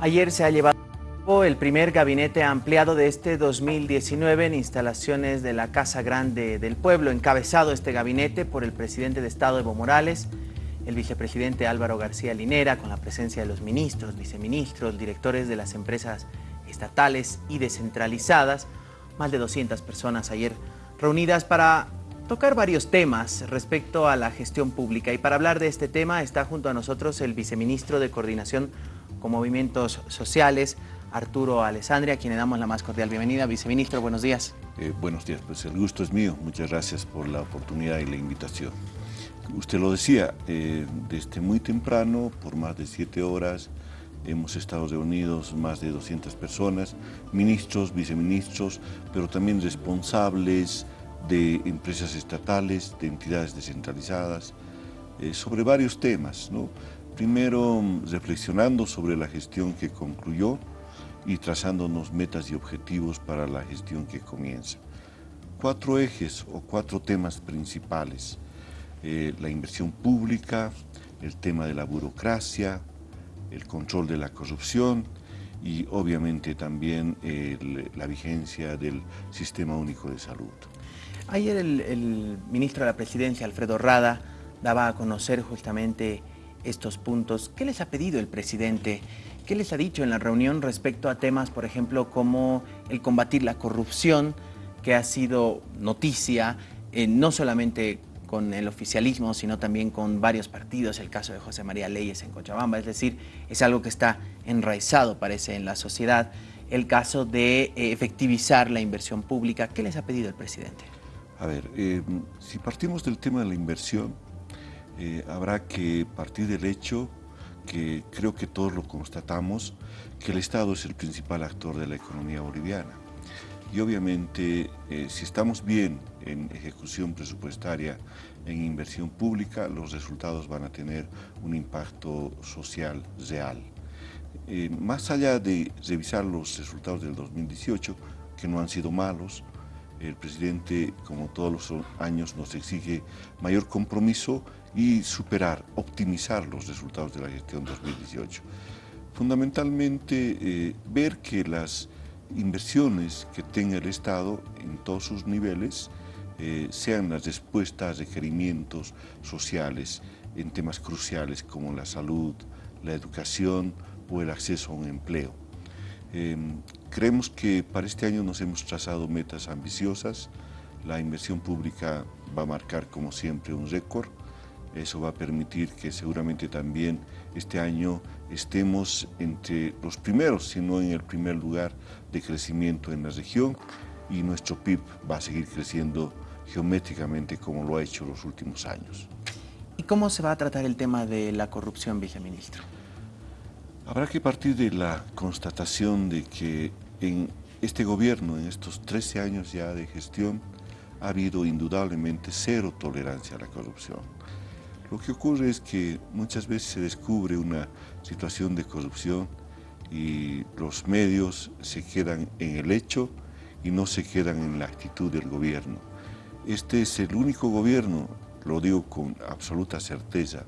Ayer se ha llevado el primer gabinete ampliado de este 2019 en instalaciones de la Casa Grande del Pueblo, encabezado este gabinete por el presidente de Estado Evo Morales, el vicepresidente Álvaro García Linera, con la presencia de los ministros, viceministros, directores de las empresas estatales y descentralizadas, más de 200 personas ayer reunidas para tocar varios temas respecto a la gestión pública. Y para hablar de este tema está junto a nosotros el viceministro de Coordinación con Movimientos Sociales, Arturo Alessandria, a quien le damos la más cordial bienvenida. Viceministro, buenos días. Eh, buenos días, pues el gusto es mío. Muchas gracias por la oportunidad y la invitación. Usted lo decía, eh, desde muy temprano, por más de siete horas, hemos estado reunidos más de 200 personas, ministros, viceministros, pero también responsables de empresas estatales, de entidades descentralizadas, eh, sobre varios temas. ¿no? Primero, reflexionando sobre la gestión que concluyó, y trazándonos metas y objetivos para la gestión que comienza. Cuatro ejes o cuatro temas principales. Eh, la inversión pública, el tema de la burocracia, el control de la corrupción y obviamente también la vigencia del Sistema Único de Salud. Ayer el, el, ministro de la Presidencia, Alfredo Rada, daba a conocer justamente estos puntos. ¿Qué les ha pedido el presidente ¿Qué les ha dicho en la reunión respecto a temas, por ejemplo, como el combatir la corrupción, que ha sido noticia, eh, no solamente con el oficialismo, sino también con varios partidos, el caso de José María Leyes en Cochabamba, es decir, es algo que está enraizado, parece, en la sociedad, el caso de eh, efectivizar la inversión pública. ¿Qué les ha pedido el presidente? A ver, eh, si partimos del tema de la inversión, habrá que partir del hecho que creo que todos lo constatamos, que el Estado es el principal actor de la economía boliviana. Y obviamente, eh, si estamos bien en ejecución presupuestaria, en inversión pública, los resultados van a tener un impacto social real. Eh, más allá de revisar los resultados del 2018, que no han sido malos, el presidente, como todos los años, nos exige mayor compromiso y superar, optimizar los resultados de la gestión 2018. Fundamentalmente, eh, ver que las inversiones que tenga el Estado en todos sus niveles eh, sean las respuestas a requerimientos sociales en temas cruciales como la salud, la educación o el acceso a un empleo. Em, creemos que para este año nos hemos trazado metas ambiciosas, la inversión pública va a marcar como siempre un récord, eso va a permitir que seguramente también este año estemos entre los primeros, si no en el primer lugar de crecimiento en la región y nuestro PIB va a seguir creciendo geométricamente como lo ha hecho los últimos años. ¿Y cómo se va a tratar el tema de la corrupción, viceministro? Habrá que partir de la constatación de que en este gobierno, en estos 13 años ya de gestión, ha habido indudablemente cero tolerancia a la corrupción. Lo que ocurre es que muchas veces se descubre una situación de corrupción y los medios se quedan en el hecho y no se quedan en la actitud del gobierno. Este es el único gobierno, lo digo con absoluta certeza,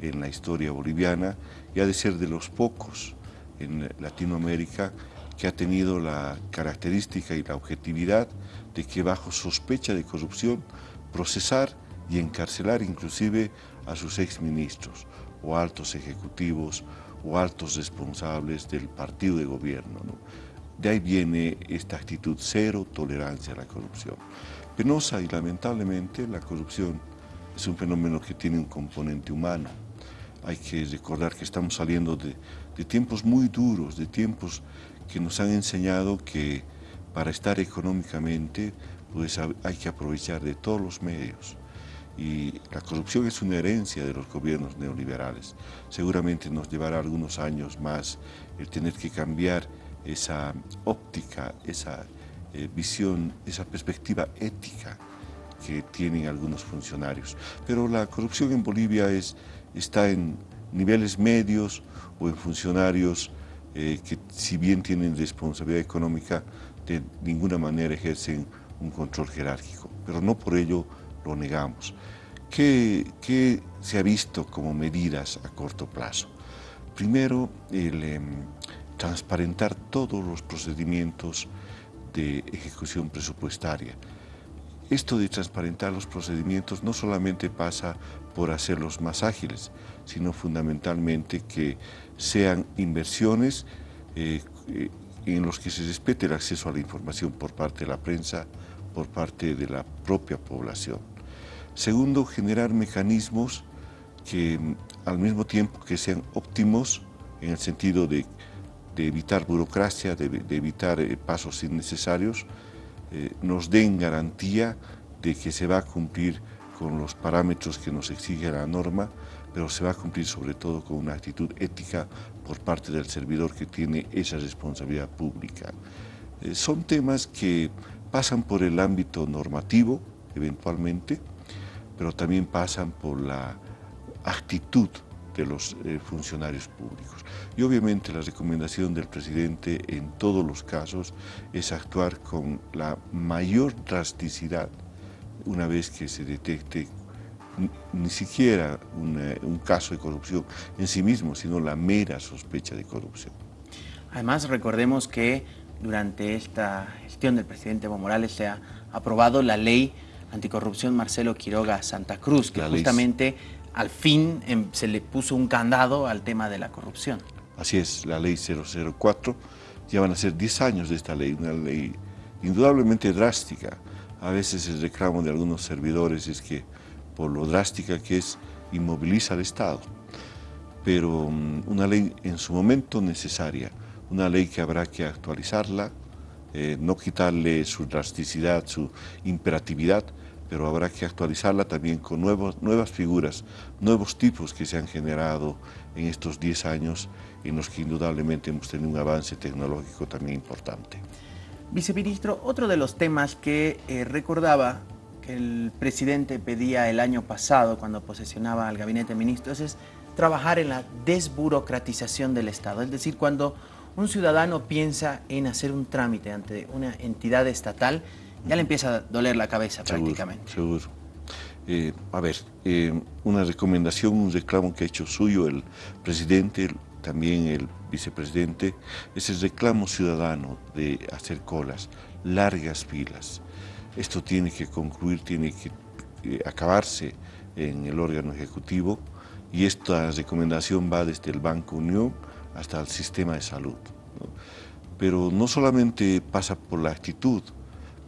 en la historia boliviana y ha de ser de los pocos en Latinoamérica que ha tenido la característica y la objetividad de que bajo sospecha de corrupción procesar y encarcelar inclusive a sus exministros o altos ejecutivos o altos responsables del partido de gobierno. De ahí viene esta actitud cero tolerancia a la corrupción. Penosa y lamentablemente la corrupción es un fenómeno que tiene un componente humano. Hay que recordar que estamos saliendo de, tiempos muy duros, de tiempos que nos han enseñado que para estar económicamente pues hay que aprovechar de todos los medios y la corrupción es una herencia de los gobiernos neoliberales. Seguramente nos llevará algunos años más el tener que cambiar esa óptica, esa eh, visión, esa perspectiva ética que tienen algunos funcionarios. Pero la corrupción en Bolivia es, está en niveles medios o en funcionarios eh, que si bien tienen responsabilidad económica, de ninguna manera ejercen un control jerárquico, pero no por ello lo negamos. ¿Qué, se ha visto como medidas a corto plazo? Primero, em, transparentar todos los procedimientos de ejecución presupuestaria. Esto de transparentar los procedimientos no solamente pasa por hacerlos más ágiles, sino fundamentalmente que sean inversiones eh, en los que se respete el acceso a la información por parte de la prensa, por parte de la propia población. Segundo, generar mecanismos que al mismo tiempo que sean óptimos en el sentido de, evitar burocracia, de, evitar eh, pasos innecesarios, eh, nos den garantía de que se va a cumplir con los parámetros que nos exige la norma, pero se va a cumplir sobre todo con una actitud ética por parte del servidor que tiene esa responsabilidad pública. Eh, son temas que pasan por el ámbito normativo, eventualmente, pero también pasan por la actitud de los eh, funcionarios públicos. Y obviamente la recomendación del presidente en todos los casos es actuar con la mayor drasticidad una vez que se detecte ni siquiera un caso de corrupción en sí mismo, sino la mera sospecha de corrupción. Además, recordemos que durante esta gestión del presidente Evo Morales se ha aprobado la ley anticorrupción Marcelo Quiroga Santa Cruz, que justamente al fin em, se le puso un candado al tema de la corrupción. Así es, la ley 004, ya van a ser 10 años de esta ley, una ley indudablemente drástica. A veces el reclamo de algunos servidores es que por lo drástica que es, inmoviliza al Estado. Pero mm, una ley en su momento necesaria, una ley que habrá que actualizarla, eh, no quitarle su drasticidad, su imperatividad, pero habrá que actualizarla también con nuevos, nuevas figuras, nuevos tipos que se han generado en estos 10 años en los que indudablemente hemos tenido un avance tecnológico también importante. Viceministro, otro de los temas que eh, recordaba que el presidente pedía el año pasado cuando posesionaba al gabinete de ministros es trabajar en la desburocratización del Estado, es decir, cuando un ciudadano piensa en hacer un trámite ante una entidad estatal, ya le empieza a doler la cabeza prácticamente. Seguro. Eh, a ver, eh, una recomendación, un reclamo que ha hecho suyo el presidente, también el vicepresidente, es el reclamo ciudadano de hacer colas, largas filas. Esto tiene que concluir, tiene que eh, acabarse en el órgano ejecutivo y esta recomendación va desde el Banco Unión hasta el sistema de salud. Pero no solamente pasa por la actitud,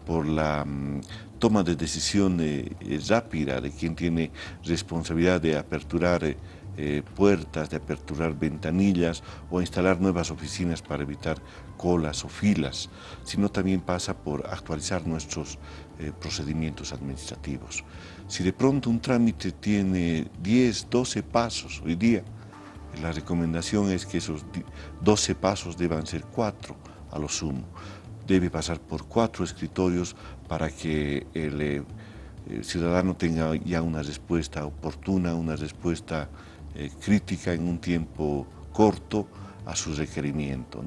por la mm, toma de decisión eh, rápida de quien tiene responsabilidad de aperturar eh, eh, puertas, de aperturar ventanillas o instalar nuevas oficinas para evitar colas o filas, sino también pasa por actualizar nuestros procedimientos administrativos. Si de pronto un trámite tiene 10, 12 pasos hoy día, la recomendación es que esos 12 pasos deban ser 4 a lo sumo debe pasar por cuatro escritorios para que eh, el, ciudadano tenga ya una respuesta oportuna, una respuesta eh, crítica en un tiempo corto a su requerimiento.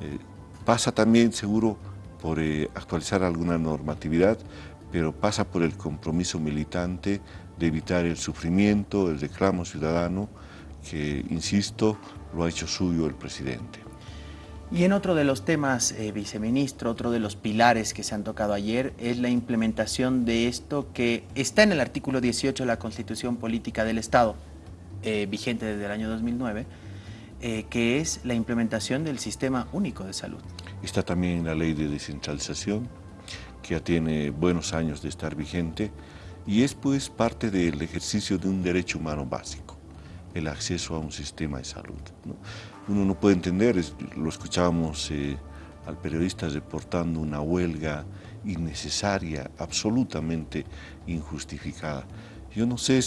Eh, pasa también seguro por actualizar alguna normatividad, pero pasa por el compromiso militante de evitar el sufrimiento, el reclamo ciudadano, que, insisto, lo ha hecho suyo el presidente. Y en otro de los temas, eh, viceministro, otro de los pilares que se han tocado ayer es la implementación de esto que está en el artículo 18 de la Constitución Política del Estado, eh, vigente desde el año 2009, eh, que es la implementación del Sistema Único de Salud. Está también la ley de descentralización, que ya tiene buenos años de estar vigente, y es pues parte del ejercicio de un derecho humano básico, el acceso a un sistema de salud uno no puede entender, lo escuchábamos eh, al periodista reportando una huelga innecesaria, absolutamente injustificada. Yo no sé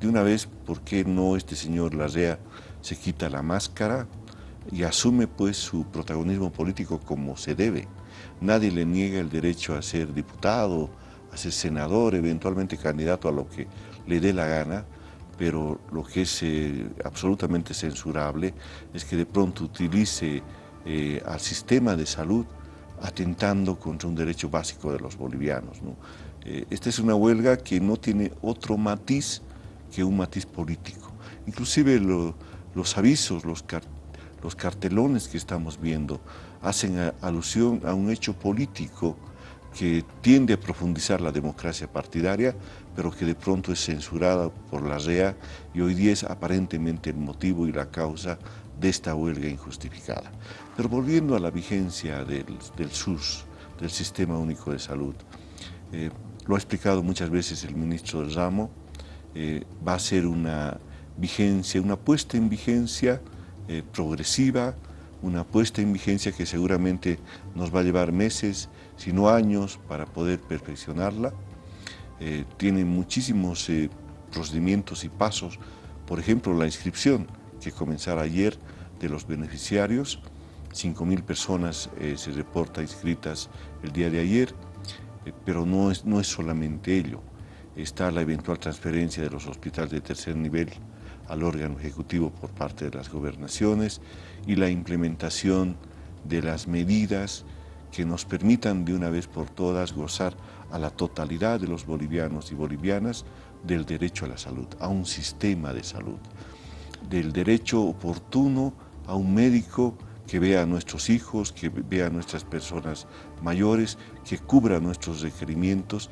de una vez por qué no este señor Larrea se quita la máscara y asume pues su protagonismo político como se debe. Nadie le niega el derecho a ser diputado, a ser senador, eventualmente candidato a lo que le dé la gana, pero lo que es eh, absolutamente censurable es que de pronto utilice eh, al sistema de salud atentando contra un derecho básico de los bolivianos. Eh, esta es una huelga que no tiene otro matiz que un matiz político. Inclusive los avisos, los, los cartelones que estamos viendo hacen alusión a un hecho político que tiende a profundizar la democracia partidaria, pero que de pronto es censurada por la REA y hoy día es aparentemente el motivo y la causa de esta huelga injustificada. Pero volviendo a la vigencia del, SUS, del Sistema Único de Salud, eh, lo ha explicado muchas veces el ministro del ramo, eh, va a ser una vigencia, una puesta en vigencia eh, progresiva, una puesta en vigencia que seguramente nos va a llevar meses, si no años, para poder perfeccionarla. Eh, tiene muchísimos procedimientos y pasos, por ejemplo, la inscripción que comenzará ayer de los beneficiarios, 5.000 personas se reporta inscritas el día de ayer, pero no es, no es solamente ello, está la eventual transferencia de los hospitales de tercer nivel al órgano ejecutivo por parte de las gobernaciones y la implementación de las medidas que nos permitan de una vez por todas gozar a la totalidad de los bolivianos y bolivianas del derecho a la salud, a un sistema de salud, del derecho oportuno a un médico que vea a nuestros hijos, que vea a nuestras personas mayores, que cubra nuestros requerimientos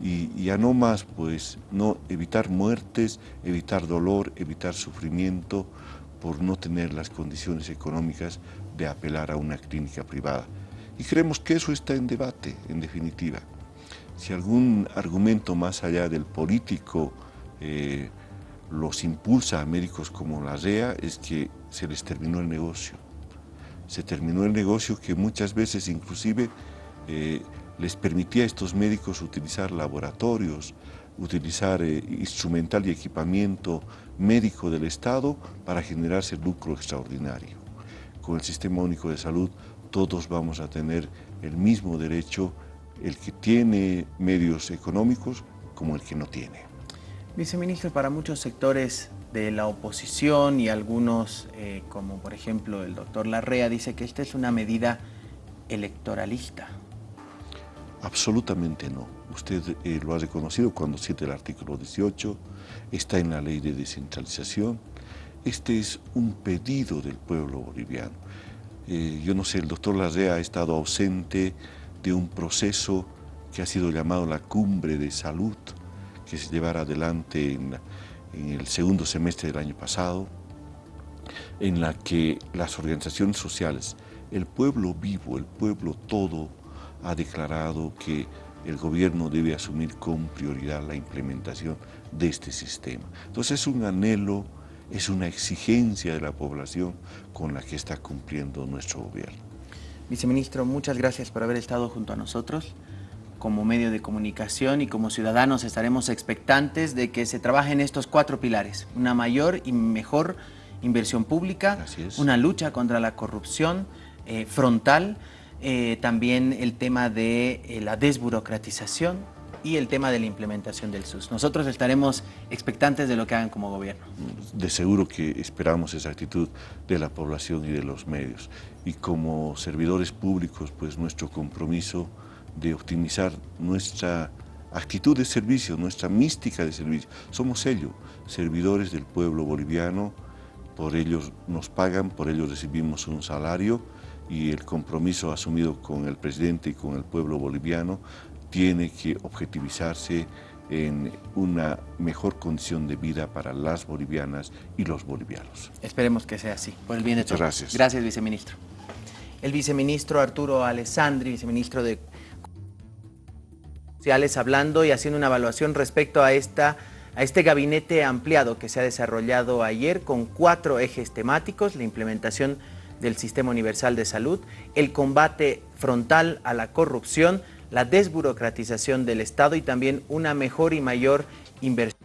y, a no más, pues, no evitar muertes, evitar dolor, evitar sufrimiento por no tener las condiciones económicas de apelar a una clínica privada. Y creemos que eso está en debate, en definitiva. Si algún argumento más allá del político eh, los impulsa a médicos como la REA es que se les terminó el negocio. Se terminó el negocio que muchas veces inclusive eh, les permitía a estos médicos utilizar laboratorios, utilizar eh, instrumental y equipamiento médico del Estado para generarse lucro extraordinario. Con el Sistema Único de Salud todos vamos a tener el mismo derecho, el que tiene medios económicos como el que no tiene. Viceministro, para muchos sectores de la oposición y algunos, eh, como por ejemplo el doctor Larrea, dice que esta es una medida electoralista. Absolutamente no. Usted eh, lo ha reconocido cuando cita el artículo 18, está en la ley de descentralización. Este es un pedido del pueblo boliviano. Eh, yo no sé, el doctor Larrea ha estado ausente de un proceso que ha sido llamado la cumbre de salud, que se llevará adelante en, en el segundo semestre del año pasado, en la que las organizaciones sociales, el pueblo vivo, el pueblo todo, ha declarado que el gobierno debe asumir con prioridad la implementación de este sistema. Entonces es un anhelo, es una exigencia de la población con la que está cumpliendo nuestro gobierno. Viceministro, muchas gracias por haber estado junto a nosotros. Como medio de comunicación y como ciudadanos estaremos expectantes de que se trabajen estos cuatro pilares. Una mayor y mejor inversión pública, una lucha contra la corrupción eh, frontal, eh, también el tema de eh, la desburocratización y el tema de la implementación del SUS. Nosotros estaremos expectantes de lo que hagan como gobierno. De seguro que esperamos esa actitud de la población y de los medios. Y como servidores públicos, pues nuestro compromiso de optimizar nuestra actitud de servicio, nuestra mística de servicio. Somos ellos, servidores del pueblo boliviano, por ellos nos pagan, por ellos recibimos un salario, y el compromiso asumido con el presidente y con el pueblo boliviano tiene que objetivizarse en una mejor condición de vida para las bolivianas y los bolivianos. Esperemos que sea así, por el bien de todos. Gracias. Gracias, viceministro. El viceministro Arturo Alessandri, viceministro de Sociales, hablando y haciendo una evaluación respecto a, esta, a este gabinete ampliado que se ha desarrollado ayer con cuatro ejes temáticos, la implementación del Sistema Universal de Salud, el combate frontal a la corrupción, la desburocratización del Estado y también una mejor y mayor inversión.